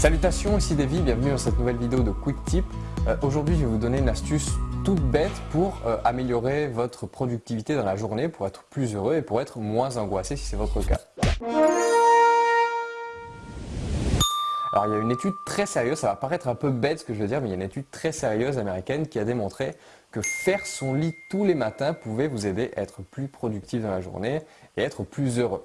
Salutations, ici Davy, bienvenue dans cette nouvelle vidéo de Quick Tip. Euh, Aujourd'hui, je vais vous donner une astuce toute bête pour euh, améliorer votre productivité dans la journée, pour être plus heureux et pour être moins angoissé si c'est votre cas. Alors il y a une étude très sérieuse, ça va paraître un peu bête ce que je veux dire, mais il y a une étude très sérieuse américaine qui a démontré que faire son lit tous les matins pouvait vous aider à être plus productif dans la journée et être plus heureux.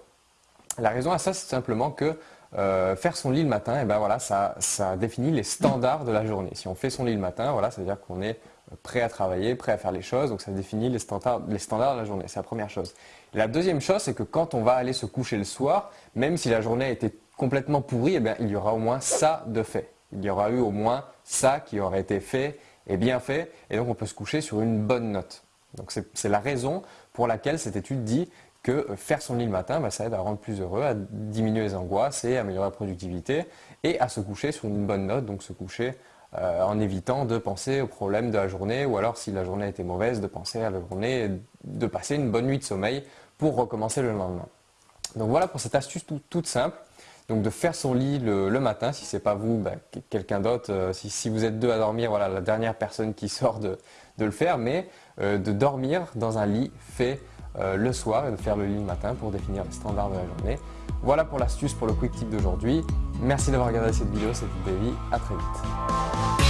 La raison à ça, c'est simplement que euh, faire son lit le matin, et eh ben voilà, ça, ça, définit les standards de la journée. Si on fait son lit le matin, voilà, ça veut dire qu'on est prêt à travailler, prêt à faire les choses, donc ça définit les standards, de la journée. C'est la première chose. la deuxième chose, c'est que quand on va aller se coucher le soir, même si la journée a été complètement pourrie, eh bien, il y aura au moins ça de fait. Il y aura eu au moins ça qui aurait été fait et bien fait, et donc on peut se coucher sur une bonne note. Donc c'est la raison pour laquelle cette étude dit que faire son lit le matin, bah, ça aide à rendre plus heureux, à diminuer les angoisses et à améliorer la productivité et à se coucher sur une bonne note, donc se coucher euh, en évitant de penser aux problèmes de la journée ou alors si la journée était mauvaise, de penser à la journée, de passer une bonne nuit de sommeil pour recommencer le lendemain. Donc voilà pour cette astuce toute simple. Donc de faire son lit le, matin, si ce n'est pas vous, bah, quelqu'un d'autre, euh, si, vous êtes deux à dormir, voilà la dernière personne qui sort de, le faire, mais euh, de dormir dans un lit fait euh, le soir et de faire le lit le matin pour définir les standards de la journée. Voilà pour l'astuce pour le quick tip d'aujourd'hui. Merci d'avoir regardé cette vidéo, c'était Davy, à très vite.